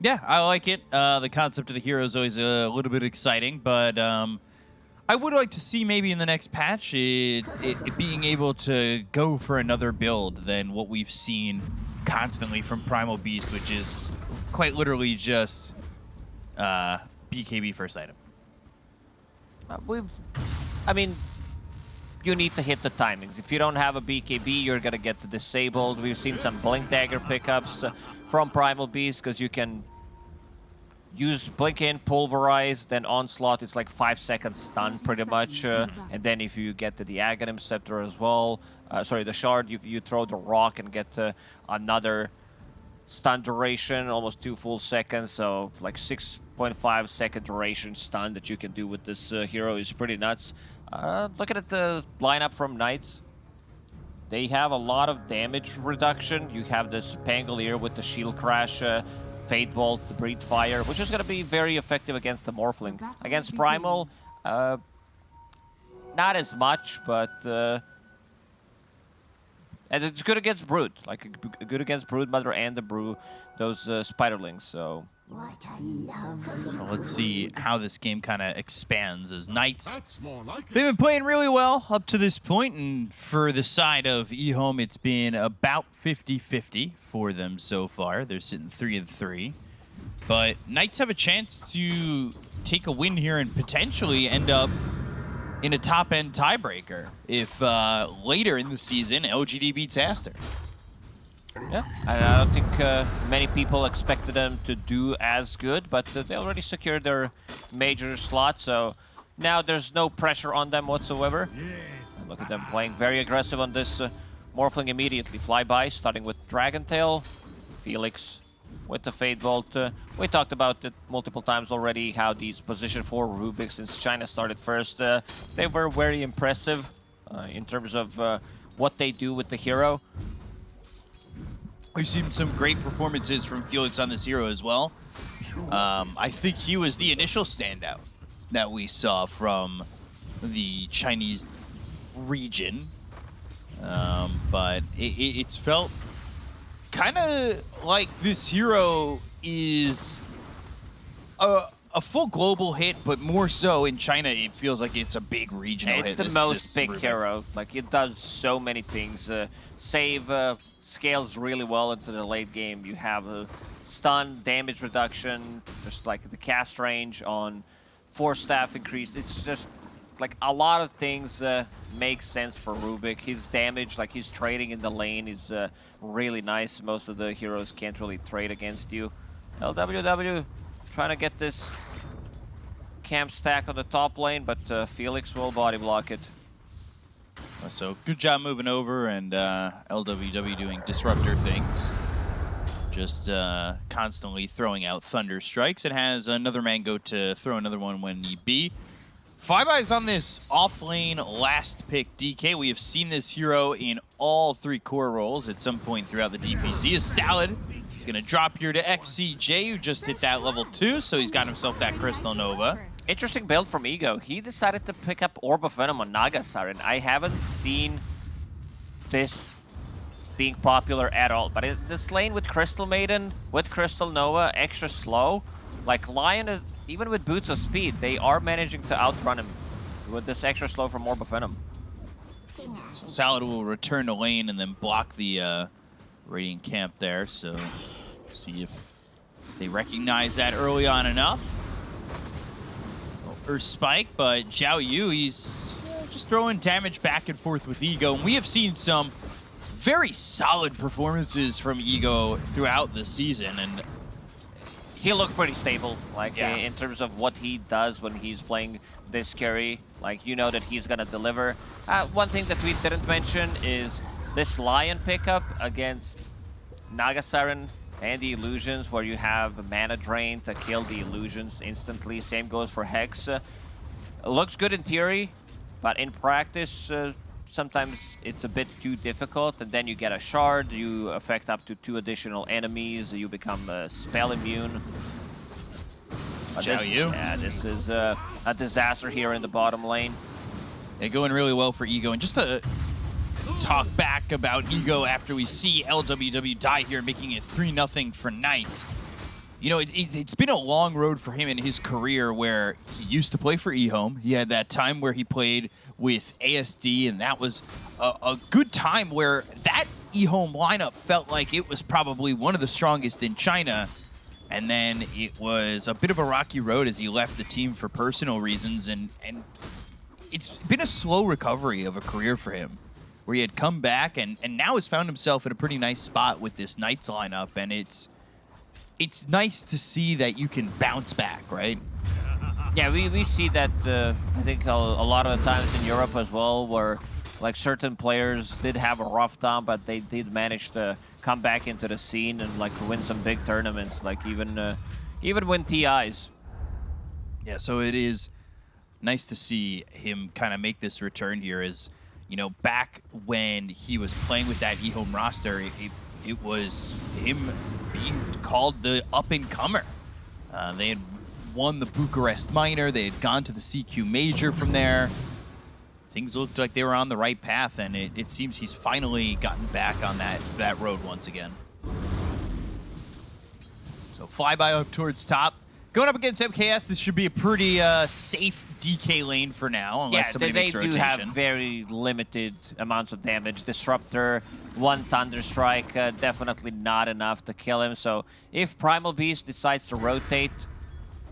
Yeah, I like it. Uh, the concept of the hero is always a little bit exciting, but um, I would like to see maybe in the next patch it, it, it being able to go for another build than what we've seen constantly from Primal Beast, which is quite literally just uh, BKB first item. Uh, we've, I mean, you need to hit the timings. If you don't have a BKB, you're gonna get disabled. We've seen some Blink Dagger pickups from Primal Beast because you can use Blink in, Pulverize, then Onslaught. It's like five seconds stun pretty much. Uh, and then if you get to the Aghanim Scepter as well, uh, sorry, the Shard, you, you throw the Rock and get uh, another stun duration, almost two full seconds. So like 6.5 second duration stun that you can do with this uh, hero is pretty nuts. Uh, looking at the lineup from Knights, they have a lot of damage reduction. You have this Pangolier with the Shield Crash, uh, Fade Bolt, the Breathe Fire, which is going to be very effective against the Morphling. Against Primal, uh, not as much, but... Uh, and it's good against Brood, like good against Brood Mother and the Brew, those uh, Spiderlings, so... So let's see how this game kind of expands as Knights. Like They've been playing really well up to this point, and for the side of eHome, it's been about 50-50 for them so far. They're sitting 3 and 3. But Knights have a chance to take a win here and potentially end up in a top-end tiebreaker if uh, later in the season LGD beats Aster. Yeah, I don't think uh, many people expected them to do as good, but uh, they already secured their major slot, so now there's no pressure on them whatsoever. And look at them playing very aggressive on this uh, Morphling immediately. Flyby, starting with Dragon Tail. Felix with the Fade Bolt. Uh, we talked about it multiple times already, how these position for Rubik since China started first. Uh, they were very impressive uh, in terms of uh, what they do with the hero. We've seen some great performances from Felix on this hero as well. Um, I think he was the initial standout that we saw from the Chinese region. Um, but it, it, it's felt kind of like this hero is a, a full global hit, but more so in China, it feels like it's a big regional it's hit. It's the this, most this big hero. Like, it does so many things. Uh, save, uh, scales really well into the late game. You have a stun, damage reduction, just like the cast range on Force Staff increased. It's just like a lot of things uh, make sense for Rubik. His damage, like he's trading in the lane, is uh, really nice. Most of the heroes can't really trade against you. LWW trying to get this camp stack on the top lane, but uh, Felix will body block it. So good job moving over and uh, LWW doing disruptor things. Just uh, constantly throwing out Thunder Strikes. It has another Mango to throw another one when need be. Five Eyes on this off lane last pick DK. We have seen this hero in all three core roles at some point throughout the DPC. Is Salad. He's going to drop here to XCJ, who just hit that level 2, so he's got himself that Crystal Nova. Interesting build from Ego. He decided to pick up Orb of Venom on Naga Siren. I haven't seen this being popular at all. But this lane with Crystal Maiden, with Crystal Nova, extra slow. Like Lion, even with Boots of Speed, they are managing to outrun him with this extra slow from Orb of Venom. So Salad will return to lane and then block the uh, Radiant camp there. So see if they recognize that early on enough or Spike, but Zhao Yu, he's just throwing damage back and forth with Ego. And we have seen some very solid performances from Ego throughout the season. and He looked pretty stable, like yeah. in terms of what he does when he's playing this carry. Like, you know that he's going to deliver. Uh, one thing that we didn't mention is this Lion pickup against Naga Siren and the illusions where you have mana drain to kill the illusions instantly. Same goes for Hex. Uh, looks good in theory, but in practice, uh, sometimes it's a bit too difficult. And then you get a shard, you affect up to two additional enemies, you become uh, spell immune. Zhao Yu. Yeah, this is uh, a disaster here in the bottom lane. They're going really well for Ego. And just a talk back about Ego after we see LWW die here, making it 3-0 for Knights. you know, it, it, it's been a long road for him in his career where he used to play for eHome. He had that time where he played with ASD, and that was a, a good time where that eHome lineup felt like it was probably one of the strongest in China. And then it was a bit of a rocky road as he left the team for personal reasons, and, and it's been a slow recovery of a career for him where he had come back and, and now has found himself in a pretty nice spot with this Knights lineup, and it's it's nice to see that you can bounce back, right? Yeah, we, we see that, uh, I think, a, a, lot of the times in Europe as well, where like certain players did have a rough time, but they did manage to come back into the scene and like win some big tournaments, like even uh, even win TIs. Yeah, so it is nice to see him kind of make this return here as, you know, back when he was playing with that eHome roster, it, it was him being called the up-and-comer. Uh, they had won the Bucharest Minor. They had gone to the CQ Major from there. Things looked like they were on the right path, and it, it seems he's finally gotten back on that, that road once again. So flyby up towards top. Going up against MKS, this should be a pretty uh, safe DK lane for now, unless yeah, somebody they, makes they a do have very limited amounts of damage. Disruptor, one Thunder Strike, uh, definitely not enough to kill him. So if Primal Beast decides to rotate,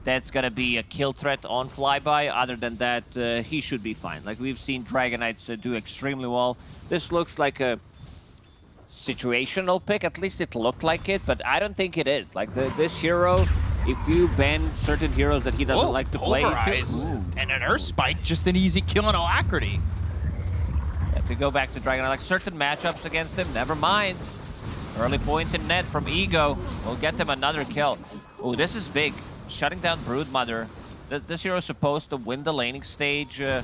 that's going to be a kill threat on Flyby. Other than that, uh, he should be fine. Like we've seen Dragon Knights uh, do extremely well. This looks like a situational pick. At least it looked like it, but I don't think it is. Like the, this hero if you ban certain heroes that he doesn't Whoa, like to play. And an Earth Spike, just an easy kill on Alacrity. Have to go back to Dragon. Like certain matchups against him, never mind. Early point in net from Ego. We'll get them another kill. Oh, this is big. Shutting down Broodmother. This hero is supposed to win the laning stage. Uh,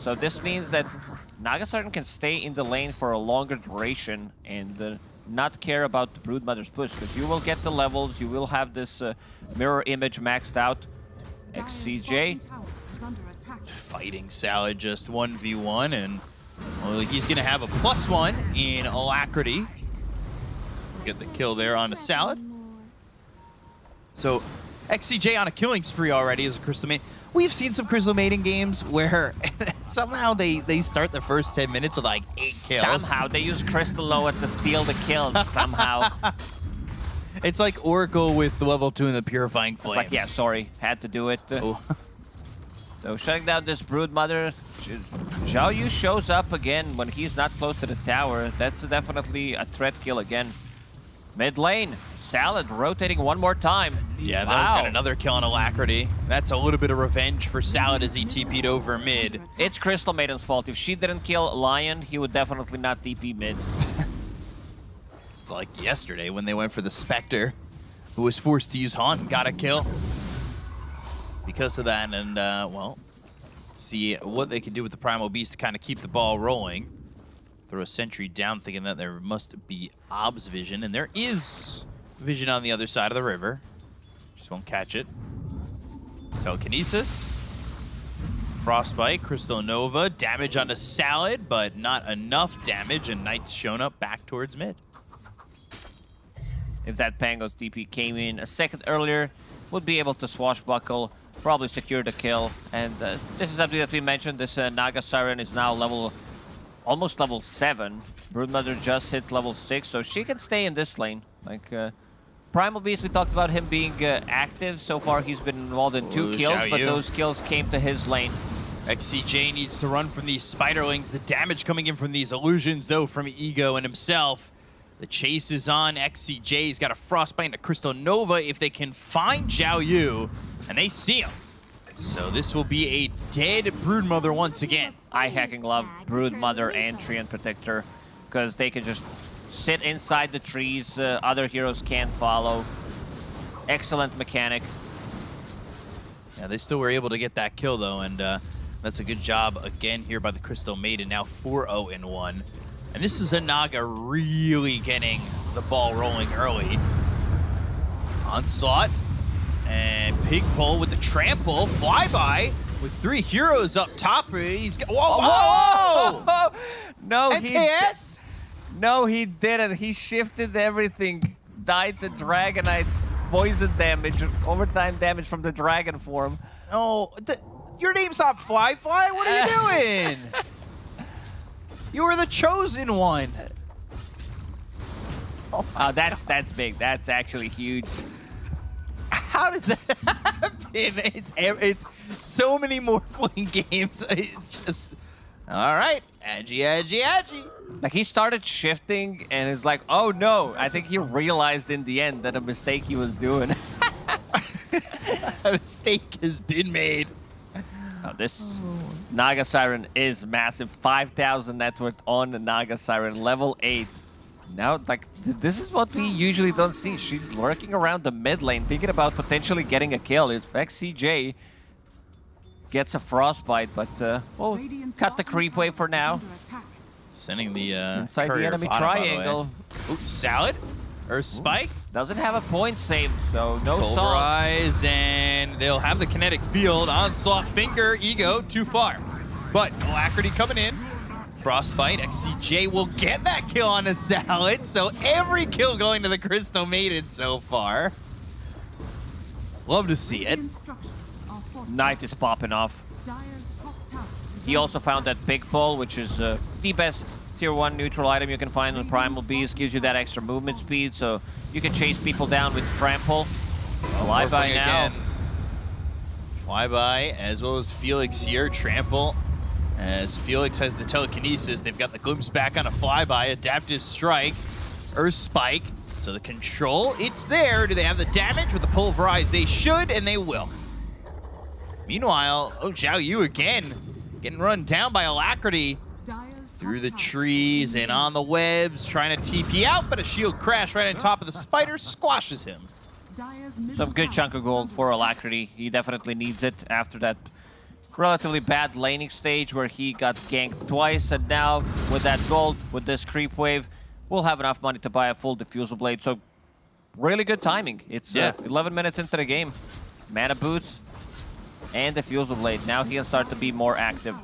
so this means that Naga Siren can stay in the lane for a longer duration and uh, not care about the Broodmother's push, because you will get the levels, you will have this uh, mirror image maxed out. XCJ. Fighting Salad just 1v1, and well, he's going to have a plus one in Alacrity. Get the kill there on the Salad. So XCJ on a killing spree already as a Crystal Maiden. We've seen some Crystal Maiden games where somehow they, they start the first 10 minutes with like eight kills. Somehow they use Crystal Nova to steal the kills, somehow. It's like Oracle with the level 2 and the Purifying Flames. Like, yeah, sorry, had to do it. Oh. so shutting down this Broodmother, Zhao Yu shows up again when he's not close to the tower. That's definitely a threat kill again. Mid lane, Salad rotating one more time. Yeah, wow. got another kill on Alacrity. That's a little bit of revenge for Salad as he TP'd over mid. It's Crystal Maiden's fault. If she didn't kill Lion, he would definitely not TP mid. it's like yesterday when they went for the Spectre, who was forced to use Haunt and got a kill. Because of that, and, uh, well, see what they can do with the Primal Beast to kind of keep the ball rolling. Throw a sentry down thinking that there must be Ob's vision, and there is vision on the other side of the river. Just won't catch it. Telekinesis. Frostbite, Crystal Nova, damage on the Salad, but not enough damage, and Knight's shown up back towards mid. If that Pango's DP came in a second earlier, would be able to swashbuckle, probably secure the kill. And uh, this is something that we mentioned, this uh, Naga Siren is now level, almost level 7. Broodmother just hit level 6, so she can stay in this lane. Like, uh, Primal Beast, we talked about him being uh, active. So far, he's been involved in two Ooh, kills, but those kills came to his lane. XCJ needs to run from these Spiderlings. The damage coming in from these illusions, though, from Ego and himself. The chase is on XCJ. He's got a Frostbite and a Crystal Nova if they can find Zhao Yu, and they see him. So this will be a dead Broodmother once again. I hacking love Broodmother and Treant Protector because they can just sit inside the trees. Uh, other heroes can't follow. Excellent mechanic. Yeah, they still were able to get that kill, though, and uh, that's a good job again here by the Crystal Maiden, now 4-0 in 1. And this is a Naga really getting the ball rolling early. Onslaught and Pig Pull with the trample, flyby with three heroes up top. He's got, whoa, whoa, whoa! no, MKS? He, no, he didn't. He shifted everything. Died the Dragon Knights poison damage, overtime damage from the dragon form. Oh, the, your name's not Fly Fly. What are you doing? you were the chosen one. Oh, that's that's big. That's actually huge. How does that happen? It's it's so many more Morphling games. It's just all right, edgy, edgy, edgy. Like he started shifting and is like, oh no! I think he realized in the end that a mistake he was doing. a mistake has been made. Now this Naga Siren is massive. 5,000 net worth on the Naga Siren, level 8. Now, like, this is what we usually don't see. She's lurking around the mid lane, thinking about potentially getting a kill. If XCJ gets a frostbite, but uh, we'll cut the creep wave for now. Sending the uh, inside the enemy triangle. Ooh, salad or spike. Ooh. Doesn't have a point saved, so no Pulverize, and they'll have the kinetic field. Onslaught finger, ego, too far. But Alacrity coming in. Frostbite, XCJ will get that kill on a salad. So every kill going to the Crystal Maiden so far. Love to see it. Knight is popping off. He also found that big ball, which is uh, the best tier 1 neutral item you can find on Primal Beast. Gives you that extra movement speed, so you can chase people down with Trample. Flyby now. Again. Flyby, as well as Felix here. Trample, as Felix has the telekinesis. They've got the glimpse back on a Flyby. Adaptive Strike, Earth Spike. So the control, it's there. Do they have the damage with the Pulverize? They should, and they will. Meanwhile, oh, Xiao Yu again, getting run down by Alacrity through the trees and on the webs, trying to TP out, but a shield crash right on top of the spider squashes him. Some good chunk of gold for Alacrity. He definitely needs it after that relatively bad laning stage where he got ganked twice, and now with that gold, with this creep wave, we'll have enough money to buy a full Diffusal Blade. So really good timing. It's uh, yeah. uh, 11 minutes into the game. Mana boots, and Diffusal Blade. Now he can start to be more active.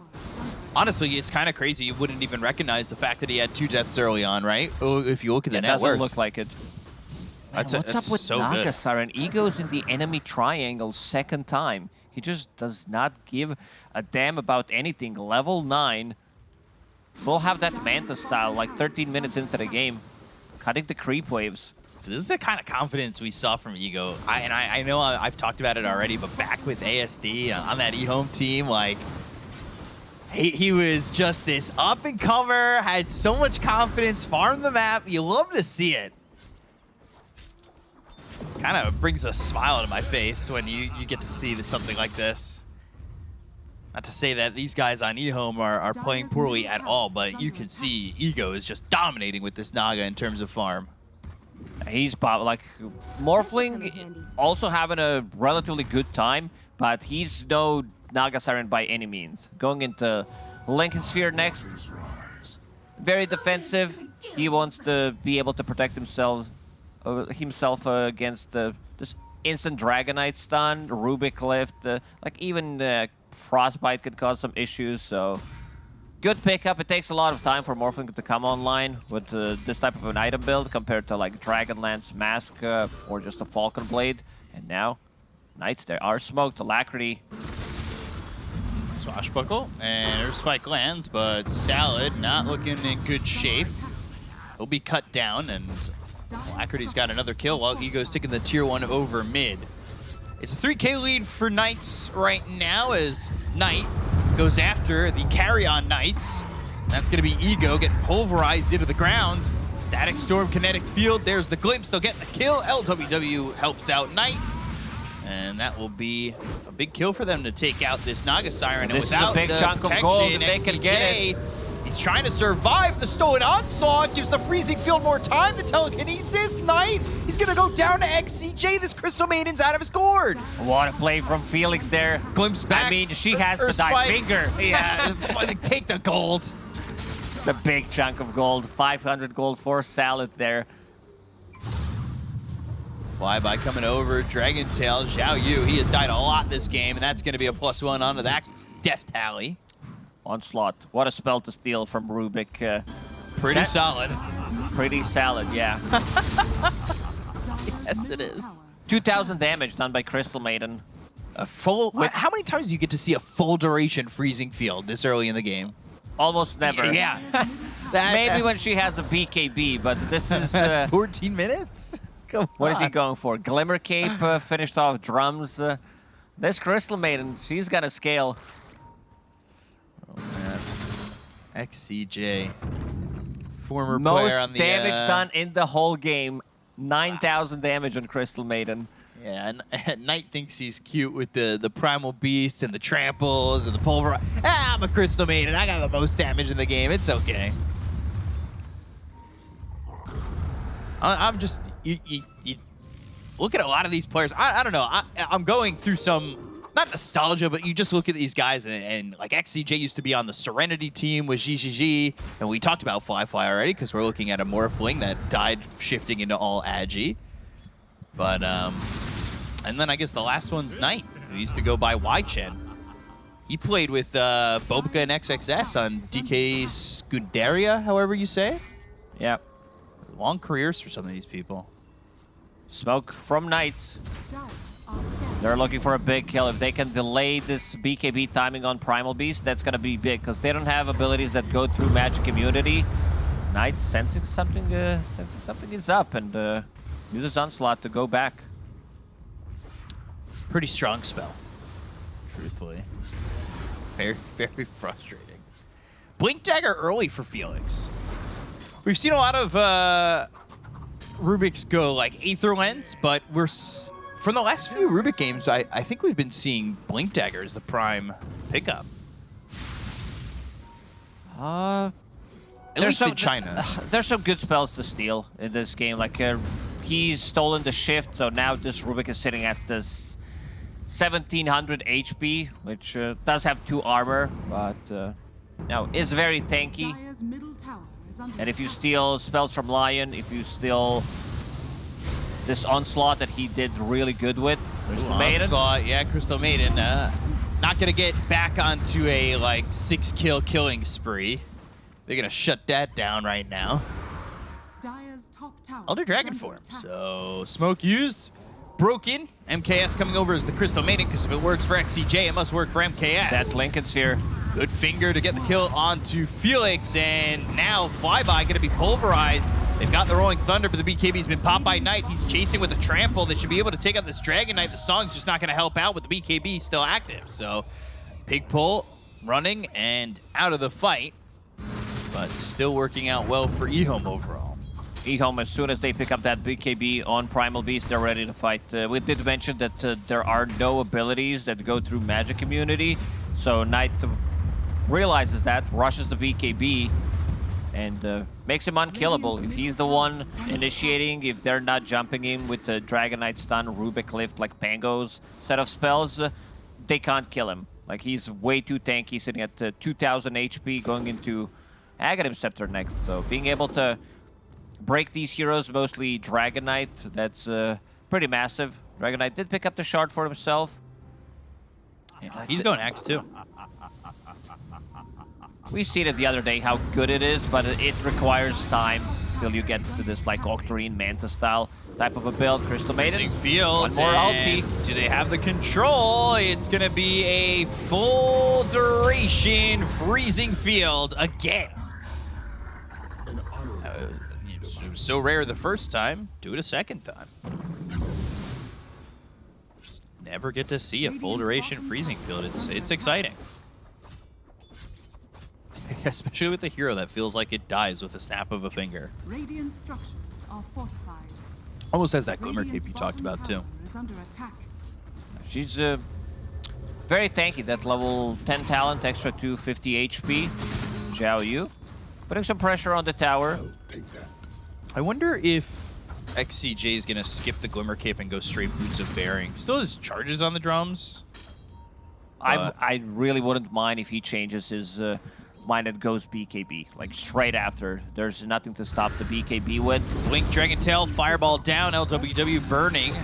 Honestly, it's kind of crazy. You wouldn't even recognize the fact that he had two deaths early on, right? Oh, if you look at the it net doesn't worth. look like it. Man, what's up with so Naga Siren? Ego's in the enemy triangle second time. He just does not give a damn about anything. Level 9. We'll have that Manta style like 13 minutes into the game. Cutting the creep waves. This is the kind of confidence we saw from Ego. I, and I, I know I, have talked about it already, but back with ASD uh, on that eHome team, like, he, he was just this up and cover, had so much confidence, farmed the map. You love to see it. Kind of brings a smile to my face when you, you get to see something like this. Not to say that these guys on eHome are, are playing poorly at all, but you can see Ego is just dominating with this Naga in terms of farm. He's pop like Morphling also having a relatively good time, but he's no Naga Siren by any means. Going into Linken Sphere next. Very defensive. He wants to be able to protect himself himself uh, against uh, this instant Dragon Knight stun, Rubik lift, uh, like even Frostbite could cause some issues, so good pickup. It takes a lot of time for Morphling to come online with uh, this type of an item build compared to like Dragonlance Mask uh, or just a Falcon Blade. And now, Knights, there are smoked. Alacrity. Swashbuckle, and Spike lands, but Salad not looking in good shape. He'll be cut down, and Alacrity's got another kill while Ego's taking the tier 1 over mid. It's a 3k lead for Knights right now as Knight goes after the carry-on Knights. That's going to be Ego getting pulverized into the ground. Static Storm, Kinetic Field, there's the glimpse, they'll get the kill. LWW helps out Knight. And that will be a big kill for them to take out this Naga Siren. This and without is a big chunk of gold, they can get it. He's trying to survive the stolen onslaught, gives the freezing field more time, the telekinesis, Knight, he's gonna go down to XCJ, this Crystal Maiden's out of his gourd. What a play from Felix there. Glimpse back. I mean, she has the die finger. Yeah, take the gold. It's a big chunk of gold, 500 gold for Salad there. Flyby coming over, Dragon Tail, Xiao Yu, he has died a lot this game, and that's gonna be a plus one onto that death tally. Onslaught. What a spell to steal from Rubik. Uh, pretty solid. Pretty solid, yeah. yes, it is. 2,000 damage done by Crystal Maiden. A full. Wait, how many times do you get to see a full duration freezing field this early in the game? Almost never. Yeah. That- Maybe when she has a BKB, but this is... Uh, 14 minutes? Come what is he going for? Glimmer Cape uh, finished off drums. Uh, this Crystal Maiden, she's got a scale. Man. XCJ. Former player Most on the Most damage uh, done in the whole game. 9,000 damage on Crystal Maiden. Yeah, and Knight thinks he's cute with the, the Primal Beast and the Tramples and the Pulver. Ah, I'm a Crystal Maiden. I got the most damage in the game. It's okay. I, I'm just... You, you, you look at a lot of these players. I, I don't know. I, I'm going through some... Not nostalgia, but you just look at these guys and, and like XCJ used to be on the Serenity team with GGG, and we talked about Fly Fly already because we're looking at a Morphling that died shifting into all Agi. But, um, and then I guess the last one's Knight, who used to go by Y-Chen. He played with uh, Bobica and XXS on DK Scuderia, however you say. Yeah. Long careers for some of these people. Smoke from Knights. They're looking for a big kill. If they can delay this BKB timing on Primal Beast, that's going to be big, because they don't have abilities that go through Magic Immunity. Knight sensing something, uh, sensing something is up, and uh, uses Onslaught to go back. Pretty strong spell, truthfully. Very, very frustrating. Blink Dagger early for Felix. We've seen a lot of uh, Rubik's go like Aether Lens, but we're from the last few Rubik games, I, I think we've been seeing Blink Dagger as the prime pickup. Uh, At least in China. There's some good spells to steal in this game. Like, uh, he's stolen the shift, so now this Rubik is sitting at this 1700 HP, which uh, does have two armor, but uh, no, is very tanky. Dire's middle tower is And if you steal spells from Lion, if you steal this onslaught that he did really good with, there's the maiden. Onslaught, yeah, Crystal Maiden. Uh, not gonna get back onto a like six kill killing spree. They're gonna shut that down right now. Dire's top tower Elder Dragon form. attack. So smoke used, broken. MKS coming over as the Crystal Maiden because if it works for XCJ, it must work for MKS. That's Linken's here. Good finger to get the kill onto Felix, and now Flyby going to be pulverized. They've got the Rolling Thunder, but the BKB's been popped by Knight. He's chasing with a trample that should be able to take out this Dragon Knight. The song's just not going to help out with the BKB still active. So, Pig Pull running and out of the fight, but still working out well for Ehome overall. Ehome, as soon as they pick up that BKB on Primal Beast, they're ready to fight. Uh, we did mention that uh, there are no abilities that go through magic immunity, so Knight realizes that, rushes the BKB, and uh, makes him unkillable. If he's the one initiating, if they're not jumping him with the Dragon Knight stun, Rubik Lift, like Pango's set of spells, uh, they can't kill him. Like, he's way too tanky, sitting at uh, 2,000 HP, going into Aghanim Scepter next. So being able to break these heroes, mostly Dragon Knight, that's uh, pretty massive. Dragon Knight did pick up the shard for himself. Yeah, he's going X too. We seen it the other day how good it is, but it requires time till you get to this like Octarine Manta style type of a build. Crystal Maiden. Using field. One more ulti. Do they have the control? It's going to be a full duration freezing field again. Uh, it's- it was so rare the first time. Do it a second time. Just never get to see a full duration freezing field. It's it's exciting. Especially with a hero that feels like it dies with a snap of a finger. Radiant structures are fortified. Almost has that glimmer cape you talked about too. Is under attack. She's uh, very tanky. That level 10 talent, extra 250 HP. Zhao Yu. Putting some pressure on the tower. I wonder if XCJ is going to skip the Glimmer Cape and go straight Boots of Bearing. Still has charges on the drums. I Uh, I really wouldn't mind if he changes his uh, mind and goes BKB. Like straight after. There's nothing to stop the BKB with. Blink Dragon Tail, Fireball down, LWW burning.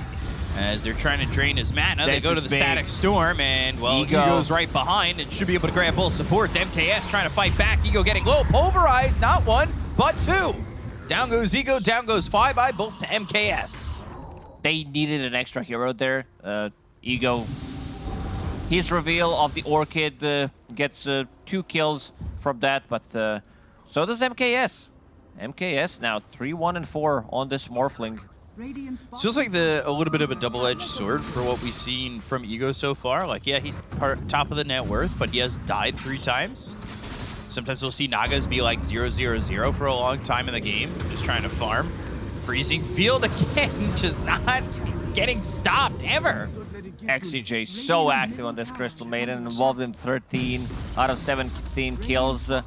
As they're trying to drain his mana, This they go to the big. Static Storm, and, well, Ego. Ego's right behind and should be able to grab both supports. MKS trying to fight back. Ego getting low. Pulverized, not one, but two. Down goes Ego, down goes Flyby, both to MKS. they needed an extra hero there. Uh, Ego, his reveal of the Orchid uh, gets uh, two kills from that, but uh, so does MKS. MKS now 3-1 and 4 on this Morphling. Feels like the a little bit of a double-edged sword for what we've seen from Ego so far. Like, yeah, he's part, top of the net worth, but he has died three times. Sometimes we'll see Nagas be like 0-0-0 for a long time in the game, just trying to farm. Freezing field again, just not getting stopped ever. XCJ so active on this Crystal Maiden, involved in 13 out of 17 kills. And,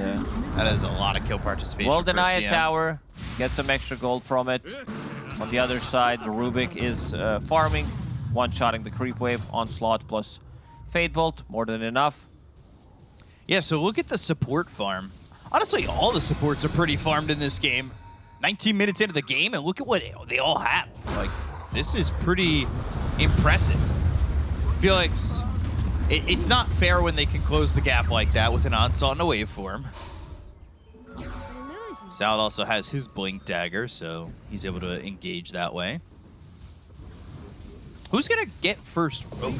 uh, That is a lot of kill participation. will deny a tower, get some extra gold from it. On the other side, the Rubik is uh, farming, one-shotting the creep wave, onslaught plus Fade Bolt, more than enough. Yeah, so look at the support farm. Honestly, all the supports are pretty farmed in this game. 19 minutes into the game, and look at what they all have. Like, this is pretty impressive. Felix, it, it's not fair when they can close the gap like that with an onslaught and a waveform. Sal also has his blink dagger, so he's able to engage that way. Who's gonna get first Rosh?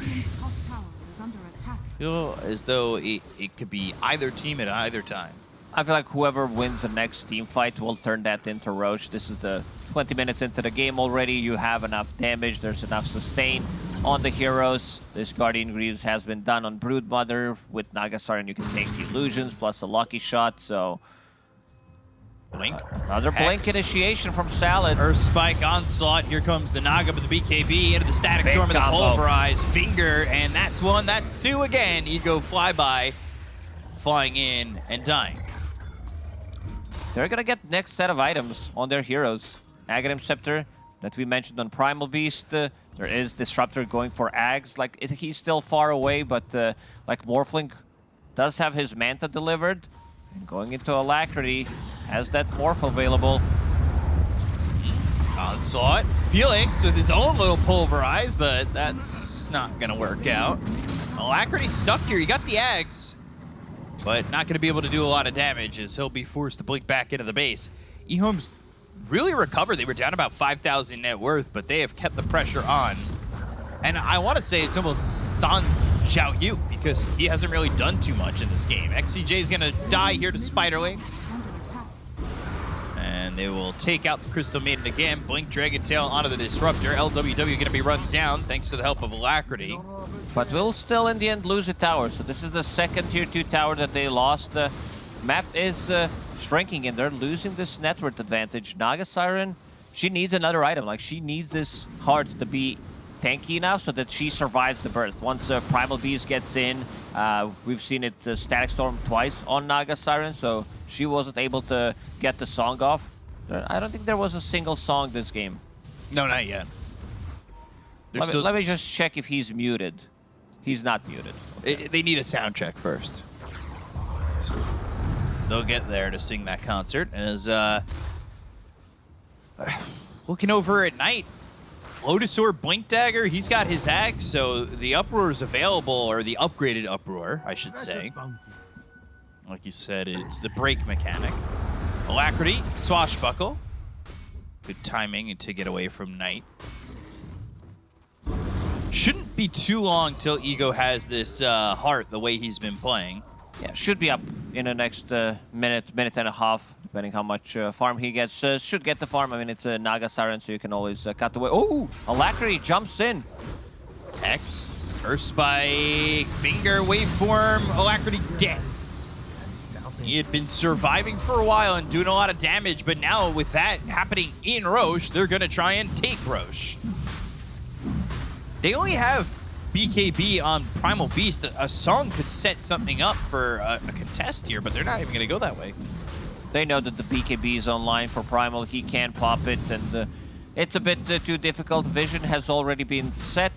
Feel as though it, it could be either team at either time. I feel like whoever wins the next team fight will turn that into Rosh. This is the 20 minutes into the game already. You have enough damage. There's enough sustain on the heroes. This Guardian Greaves has been done on Broodmother. With Nagasar, and you can take the illusions plus a lucky shot. So Blink. Uh, another blink initiation from Salad. Earth Spike onslaught. Here comes the Naga with the BKB into the Static Big Storm of the. Pulverize Finger, and that's one. That's two again. Ego flyby, flying in and dying. They're gonna get next set of items on their heroes. Aghanim Scepter that we mentioned on Primal Beast. Uh, there is Disruptor going for Ags. Like it, he's still far away, but uh, like Morphling does have his Manta delivered. And going into Alacrity has that Morph available. God saw it. Felix with his own little Pulverize, but that's not to work out. Alacrity stuck here. He got the Ags, but not going to be able to do a lot of damage as he'll be forced to blink back into the base. Ehome's really recovered. They were down about 5,000 net worth, but they have kept the pressure on. And I want to say it's almost Sans Xiao Yu because he hasn't really done too much in this game. XCJ is going to die here to Spiderlings. And they will take out the Crystal Maiden again. Blink Dragon Tail onto the Disruptor. LWW going to be run down thanks to the help of Alacrity. But will still in the end lose a tower. So this is the second tier 2 tower that they lost. The map is uh, shrinking and they're losing this network advantage. Naga Siren, she needs another item. Like she needs this heart to be tanky enough so that she survives the burst. Once uh, Primal Beast gets in, uh, we've seen it uh, Static Storm twice on Naga Siren, so she wasn't able to get the song off. There- I don't think there was a single song this game. No, not yet. They're Let me, let me just check if he's muted. He's not muted. They, they need a sound check first. So they'll get there to sing that concert. As uh, looking over at night, Lotus Orb Blink Dagger, he's got his Aghs, so the uproar is available, or the upgraded uproar, I should say. Like you said, it's the break mechanic. Alacrity, Swashbuckle. Good timing to get away from Knight. Shouldn't be too long till Ego has this uh, heart the way he's been playing. Yeah, should be up in the next uh, minute, minute and a half, depending how much uh, farm he gets. Uh, should get the farm. I mean, it's a Naga Siren, so you can always uh, cut away. Oh, Alacrity jumps in. X, Earth Spike, Finger, Waveform, Alacrity dead. He had been surviving for a while and doing a lot of damage, but now with that happening in Rosh, they're going to try and take Rosh. They only have BKB on Primal Beast. A, song could set something up for a, a contest here, but they're not even going to go that way. They know that the BKB is online for Primal. He can pop it, and uh, it's a bit uh, too difficult. Vision has already been set,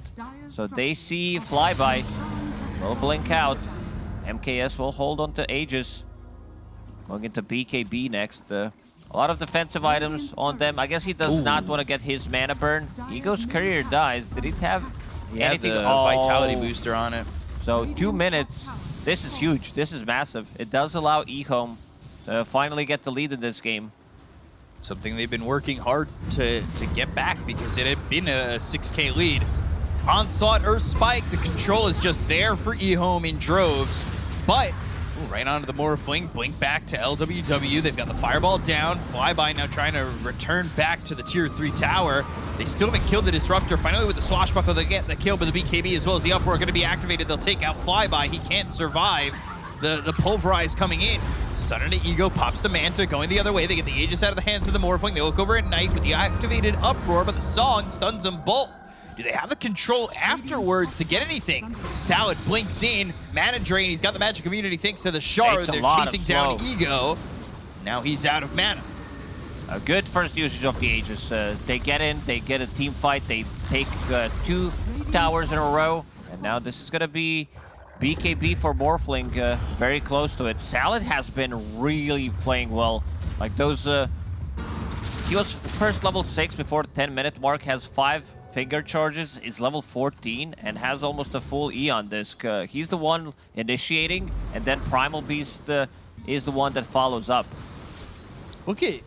so they see Flyby. Will blink out. MKS will hold on to Aegis. Going into BKB next. Uh, a lot of defensive items on them. I guess he does not want to get his mana burn. Ego's career dies. Did he have He had anything? the Oh. Vitality booster on it. So two minutes. This is huge. This is massive. It does allow eHome to finally get the lead in this game. Something they've been working hard to, to get back because it had been a 6k lead. Onslaught Earth Spike, the control is just there for eHome in droves, but right onto the Morphling, blink back to LWW. They've got the Fireball down, Flyby now trying to return back to the Tier 3 tower. They still haven't killed the Disruptor. Finally with the Swashbuckle, they get the kill, but the BKB as well as the Uproar are going to be activated. They'll take out Flyby. He can't survive. The, the Pulverize coming in. Sudden Ego pops the Manta, going the other way. They get the Aegis out of the hands of the Morphling. They look over at Knight with the activated Uproar, but the Song stuns them both. Do they have the control afterwards to get anything? Salad blinks in, mana drain. He's got the magic immunity thanks to the shard. They're chasing down. Ego. Now he's out of mana. A good first usage of the Aegis. Uh, they get in, they get a team fight, they take uh, two towers in a row, and now this is gonna be BKB for Morphling, uh, very close to it. Salad has been really playing well. Like those, uh, he was first level 6 before the 10 minute mark, has 5 finger charges, is level 14, and has almost a full Aeon Disk. Uh, he's the one initiating, and then Primal Beast uh, is the one that follows up. Look at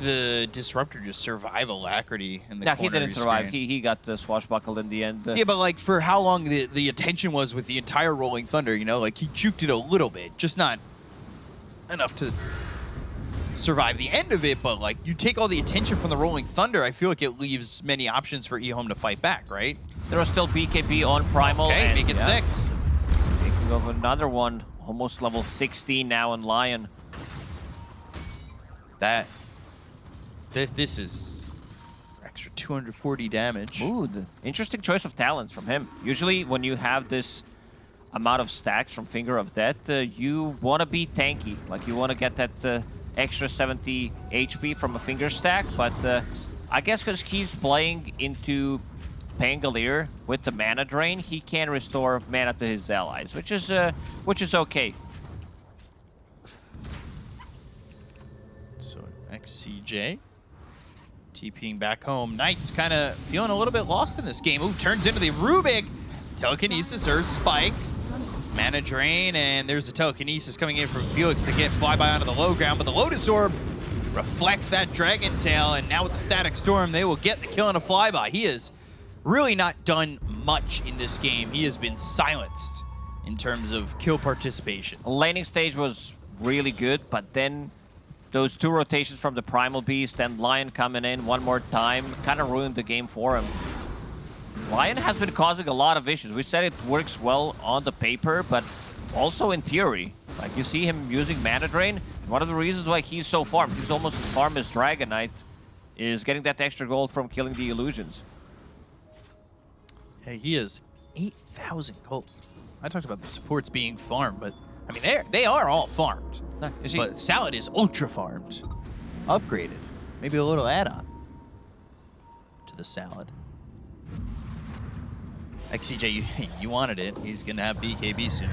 the Disruptor just survive Alacrity in the Yeah, he didn't survive. screen. He he got the swashbuckled in the end. Uh, Yeah, but like for how long the, the attention was with the entire Rolling Thunder, you know, like he juked it a little bit, just not enough to survive the end of it, but like you take all the attention from the Rolling Thunder, I feel like it leaves many options for eHome to fight back, right? There was still BKB on Primal. Okay, and, make it yeah, six. Speaking of another one, almost level 16 now in Lion. That th this is extra 240 damage. Ooh, interesting choice of talents from him. Usually when you have this amount of stacks from Finger of Death, uh, you want to be tanky. Like you want to get that uh, extra 70 HP from a Finger stack, but uh, I guess because he's playing into Pangolier with the mana drain, he can restore mana to his allies, which is uh, which is okay. So XCJ TPing back home. Knight's kind of feeling a little bit lost in this game. Ooh, turns into the Rubik. Telekinesis, Earth Spike. Mana drain, and there's a telekinesis coming in from Felix to get flyby onto the low ground, but the Lotus Orb reflects that Dragon Tail, and now with the Static Storm, they will get the kill on a flyby. He has really not done much in this game. He has been silenced in terms of kill participation. Laning stage was really good, but then those two rotations from the Primal Beast and Lion coming in one more time kind of ruined the game for him. Lion has been causing a lot of issues. We said it works well on the paper, but also in theory. Like you see him using Mana Drain. One of the reasons why he's so farmed, he's almost as farmed as Dragon Knight, is getting that extra gold from killing the illusions. Hey, he is 8,000 gold. I talked about the supports being farmed, but I mean, they're, they are all farmed. He- But Salad is ultra farmed. Upgraded. Maybe a little add-on to the Salad. XCJ, you, you wanted it. He's going to have BKB soon.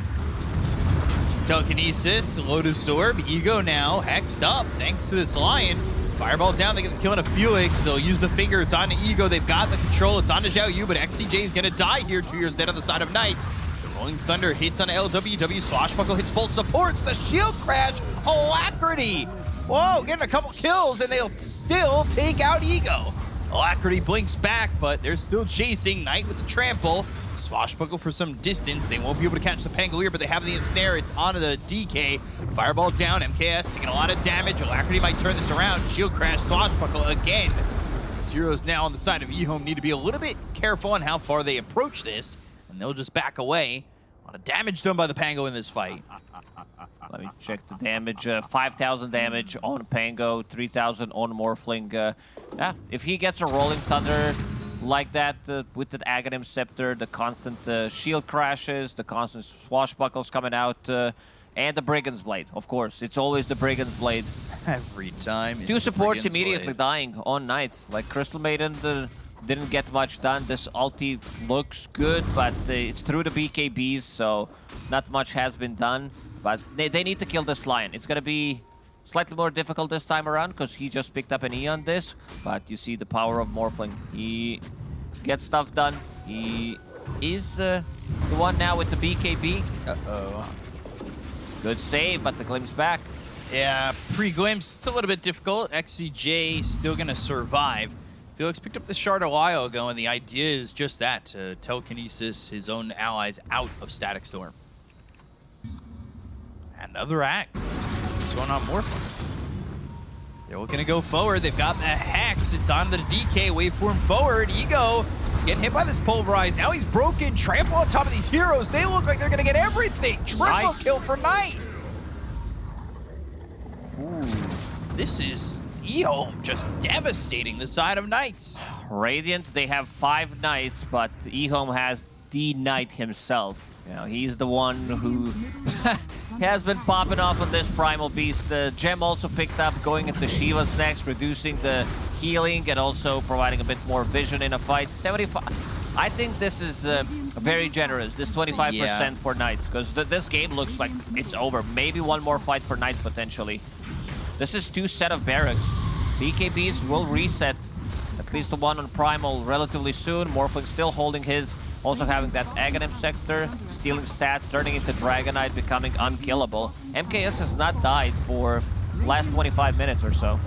Telekinesis, Lotus Orb, Ego now, hexed up thanks to this Lion. Fireball down, they get the kill on a Felix. They'll use the finger, it's on to Ego. They've got the control, it's on to Zhao Yu, but XCJ is gonna die here, two years dead on the side of Knights. The Rolling Thunder hits on LWW, Swashbuckle hits both supports, the shield crash, Alacrity! Whoa, getting a couple kills, and they'll still take out Ego. Alacrity blinks back, but they're still chasing Knight with the trample. Swashbuckle for some distance. They won't be able to catch the Pangolier, but they have the ensnare. It's onto the DK. Fireball down. MKS taking a lot of damage. Alacrity might turn this around. Shield crash. Swashbuckle again. Zero's now on the side of eHome. Need to be a little bit careful on how far they approach this, and they'll just back away. A lot of damage done by the Pango in this fight. Let me check the damage. Uh, 5,000 damage on Pango, 3,000 on Morphling. Uh, yeah, if he gets a Rolling Thunder like that uh, with the Aghanim Scepter, the constant uh, shield crashes, the constant swashbuckles coming out, uh, and the Brigand's Blade, of course. It's always the Brigand's Blade. Every time. Two supports Brigand's immediately Blade. dying on Knights. Like Crystal Maiden uh, didn't get much done. This ulti looks good, but uh, it's through the BKBs, so not much has been done. But they, they need to kill this Lion. It's gonna be slightly more difficult this time around because he just picked up an E on this. But you see the power of Morphling. He gets stuff done. He is uh, the one now with the BKB. Uh-oh. Good save, but the glimpse back. Yeah, pre-glimpse, it's a little bit difficult. XCJ still going to survive. Felix picked up the Shard a while ago, and the idea is just that, to telekinesis his own allies out of Static Storm. Another axe. This one on Morphle. They're looking to go forward. They've got the Hex. It's on the DK. Waveform forward. Ego is getting hit by this Pulverize. Now he's broken. Trample on top of these heroes. They look like they're going to get everything. Triple kill for Knight. This is EHOME just devastating the side of Knights. Radiant, they have five knights, but Ehome has the knight himself. You know, he's the one who has been popping off on this Primal Beast. The gem also picked up going into Shiva's next, reducing the healing and also providing a bit more vision in a fight. 75. I think this is uh, very generous, this 25% Yeah. for Knights, because th this game looks like it's over. Maybe one more fight for Knights potentially. This is two set of barracks. BKBs will reset, at least the one on Primal relatively soon. Morphling still holding his, also having that Aghanim Scepter, stealing stat, turning into Dragon Knight, becoming unkillable. MKS has not died for last 25 minutes or so.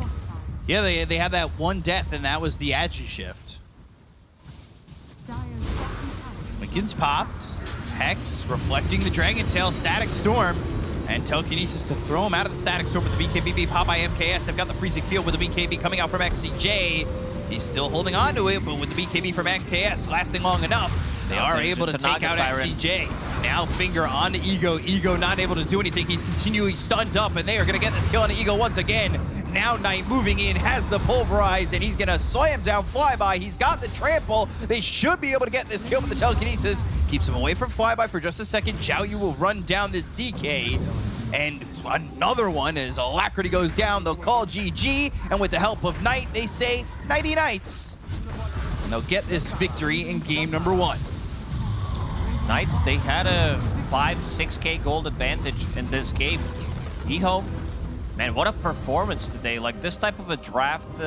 Yeah, they, they had that one death, and that was the Agi shift. Linken's popped. Hex reflecting the Dragon Tail, Static Storm, and Telekinesis to throw him out of the Static Storm with the BKB pop by MKS. They've got the Freezing Field with the BKB coming out from XCJ. He's still holding on to it, but with the BKB from MKS lasting long enough, they Now are able to take out Siren. XCJ. Now finger on Ego. Ego not able to do anything. He's continually stunned up, and they are going to get this kill on Ego once again. Now Knight moving in, has the pulverize, and he's to slam down Flyby. He's got the trample. They should be able to get this kill with the telekinesis. Keeps him away from Flyby for just a second. Zhao will run down this DK. And another one as Alacrity goes down. They'll call GG, and with the help of Knight, they say Nighty Knights. And they'll get this victory in game number one. Knights, they had a 5, 6k gold advantage in this game. Ehome, man, what a performance today. Like, this type of a draft... Uh,